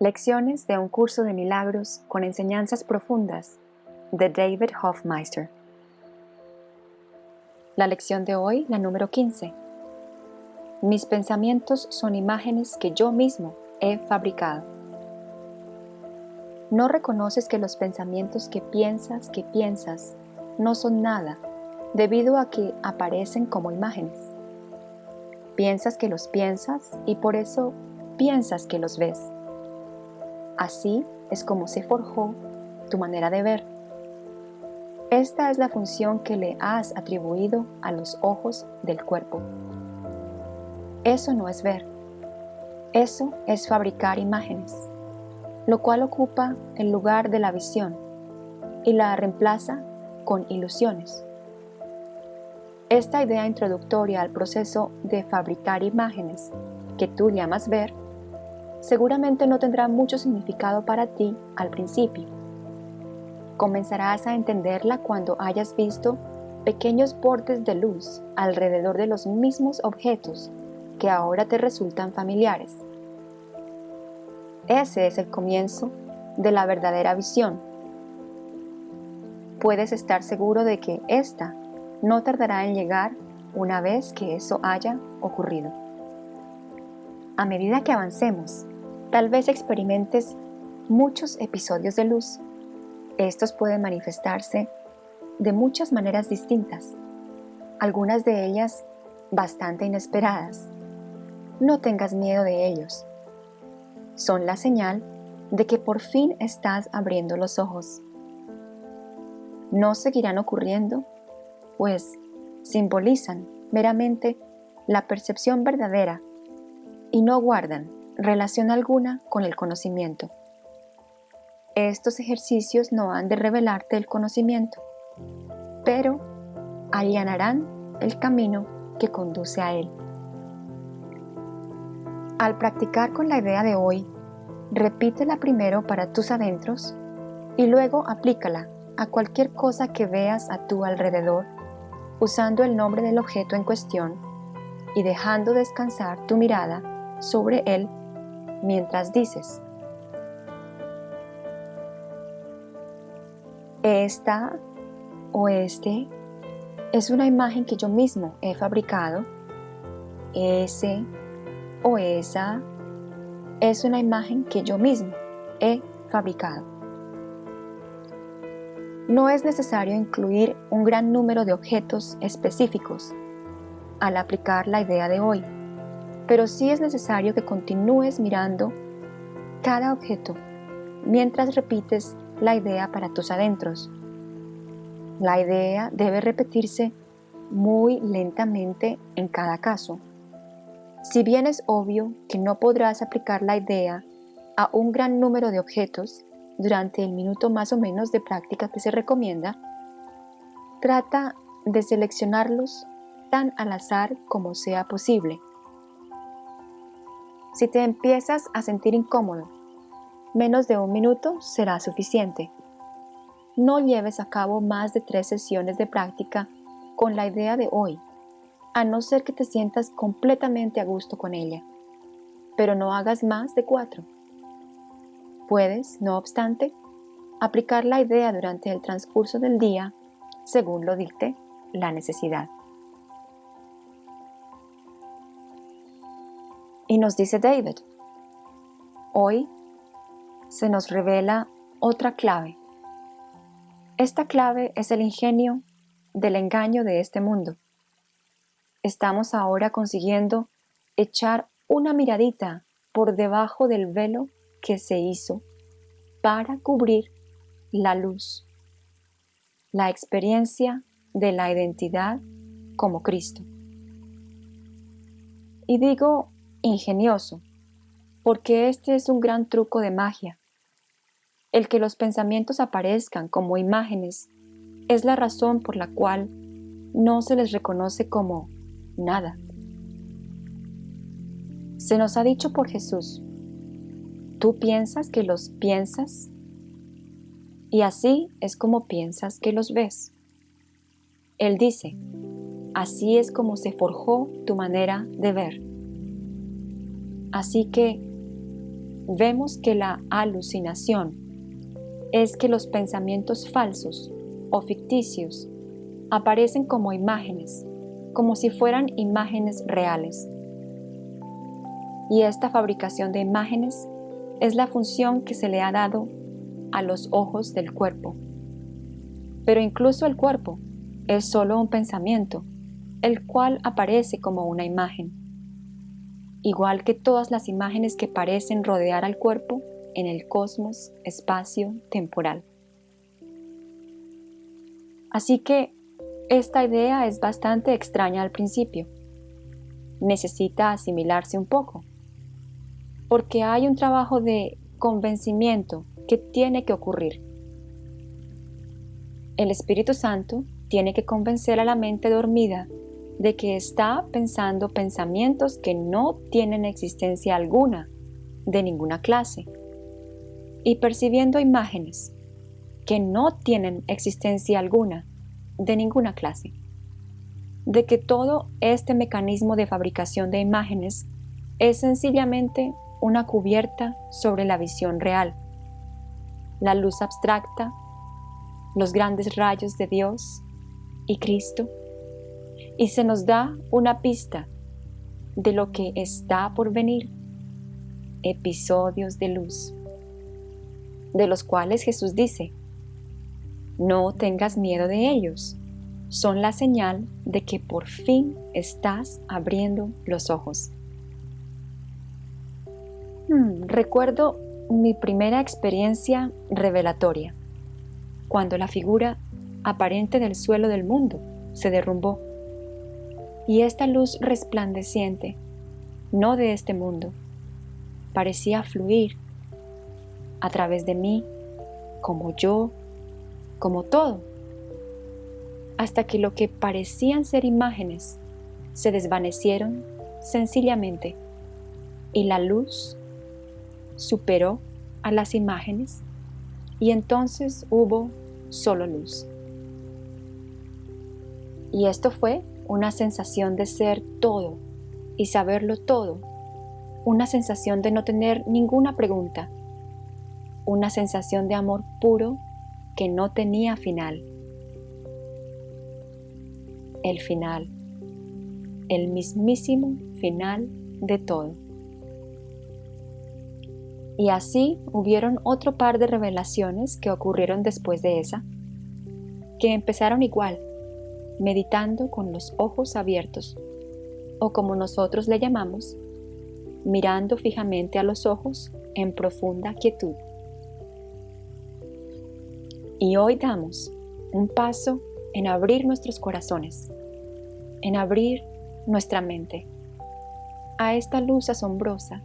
Lecciones de un curso de milagros con enseñanzas profundas de David Hofmeister. La lección de hoy, la número 15. Mis pensamientos son imágenes que yo mismo he fabricado. ¿No reconoces que los pensamientos que piensas que piensas no son nada debido a que aparecen como imágenes? Piensas que los piensas y por eso piensas que los ves. Así es como se forjó tu manera de ver. Esta es la función que le has atribuido a los ojos del cuerpo. Eso no es ver. Eso es fabricar imágenes, lo cual ocupa el lugar de la visión y la reemplaza con ilusiones. Esta idea introductoria al proceso de fabricar imágenes que tú llamas ver seguramente no tendrá mucho significado para ti al principio. Comenzarás a entenderla cuando hayas visto pequeños bordes de luz alrededor de los mismos objetos que ahora te resultan familiares. Ese es el comienzo de la verdadera visión. Puedes estar seguro de que esta no tardará en llegar una vez que eso haya ocurrido. A medida que avancemos, tal vez experimentes muchos episodios de luz. Estos pueden manifestarse de muchas maneras distintas, algunas de ellas bastante inesperadas. No tengas miedo de ellos. Son la señal de que por fin estás abriendo los ojos. No seguirán ocurriendo, pues simbolizan meramente la percepción verdadera y no guardan relación alguna con el conocimiento. Estos ejercicios no han de revelarte el conocimiento, pero allanarán el camino que conduce a él. Al practicar con la idea de hoy, repítela primero para tus adentros y luego aplícala a cualquier cosa que veas a tu alrededor usando el nombre del objeto en cuestión y dejando descansar tu mirada sobre él mientras dices, esta o este es una imagen que yo mismo he fabricado, ese o esa es una imagen que yo mismo he fabricado. No es necesario incluir un gran número de objetos específicos al aplicar la idea de hoy, pero sí es necesario que continúes mirando cada objeto mientras repites la idea para tus adentros. La idea debe repetirse muy lentamente en cada caso. Si bien es obvio que no podrás aplicar la idea a un gran número de objetos, durante el minuto más o menos de práctica que se recomienda, trata de seleccionarlos tan al azar como sea posible. Si te empiezas a sentir incómodo, menos de un minuto será suficiente. No lleves a cabo más de tres sesiones de práctica con la idea de hoy, a no ser que te sientas completamente a gusto con ella, pero no hagas más de cuatro. Puedes, no obstante, aplicar la idea durante el transcurso del día según lo dicte la necesidad. Nos dice David, hoy se nos revela otra clave. Esta clave es el ingenio del engaño de este mundo. Estamos ahora consiguiendo echar una miradita por debajo del velo que se hizo para cubrir la luz, la experiencia de la identidad como Cristo. Y digo ingenioso, porque este es un gran truco de magia. El que los pensamientos aparezcan como imágenes es la razón por la cual no se les reconoce como nada. Se nos ha dicho por Jesús, Tú piensas que los piensas y así es como piensas que los ves. Él dice, así es como se forjó tu manera de ver. Así que vemos que la alucinación es que los pensamientos falsos o ficticios aparecen como imágenes, como si fueran imágenes reales. Y esta fabricación de imágenes es la función que se le ha dado a los ojos del cuerpo. Pero incluso el cuerpo es solo un pensamiento, el cual aparece como una imagen. Igual que todas las imágenes que parecen rodear al cuerpo en el cosmos espacio temporal. Así que esta idea es bastante extraña al principio. Necesita asimilarse un poco, porque hay un trabajo de convencimiento que tiene que ocurrir. El Espíritu Santo tiene que convencer a la mente dormida de que está pensando pensamientos que no tienen existencia alguna, de ninguna clase, y percibiendo imágenes que no tienen existencia alguna, de ninguna clase, de que todo este mecanismo de fabricación de imágenes es sencillamente una cubierta sobre la visión real, la luz abstracta, los grandes rayos de Dios y Cristo, y se nos da una pista de lo que está por venir, episodios de luz, de los cuales Jesús dice, no tengas miedo de ellos. Son la señal de que por fin estás abriendo los ojos. Hmm, recuerdo mi primera experiencia revelatoria, cuando la figura aparente del suelo del mundo se derrumbó y esta luz resplandeciente, no de este mundo, parecía fluir a través de mí como yo como todo, hasta que lo que parecían ser imágenes se desvanecieron sencillamente y la luz superó a las imágenes y entonces hubo solo luz. Y esto fue una sensación de ser todo y saberlo todo, una sensación de no tener ninguna pregunta, una sensación de amor puro que no tenía final. El final, el mismísimo final de todo. Y así hubieron otro par de revelaciones que ocurrieron después de esa, que empezaron igual, meditando con los ojos abiertos, o como nosotros le llamamos, mirando fijamente a los ojos en profunda quietud. Y hoy damos un paso en abrir nuestros corazones, en abrir nuestra mente a esta luz asombrosa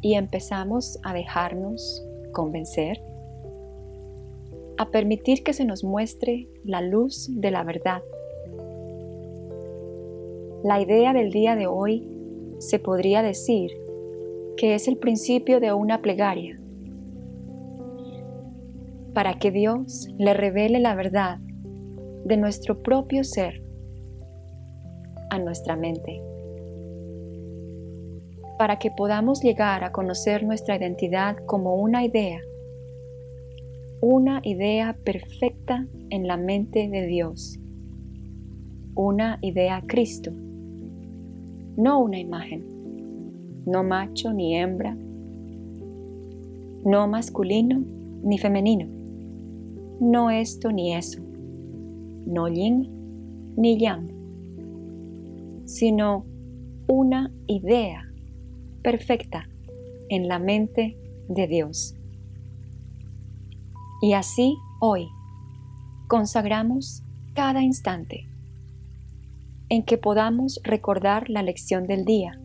y empezamos a dejarnos convencer, a permitir que se nos muestre la luz de la verdad. La idea del día de hoy se podría decir que es el principio de una plegaria para que Dios le revele la verdad de nuestro propio ser a nuestra mente, para que podamos llegar a conocer nuestra identidad como una idea, una idea perfecta en la mente de Dios, una idea Cristo, no una imagen, no macho ni hembra, no masculino ni femenino. No esto ni eso, no yin ni yang, sino una idea perfecta en la mente de Dios. Y así hoy consagramos cada instante en que podamos recordar la lección del día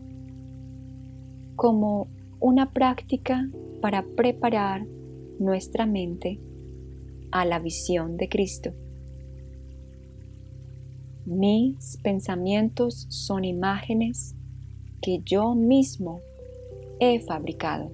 como una práctica para preparar nuestra mente a la visión de Cristo. Mis pensamientos son imágenes que yo mismo he fabricado.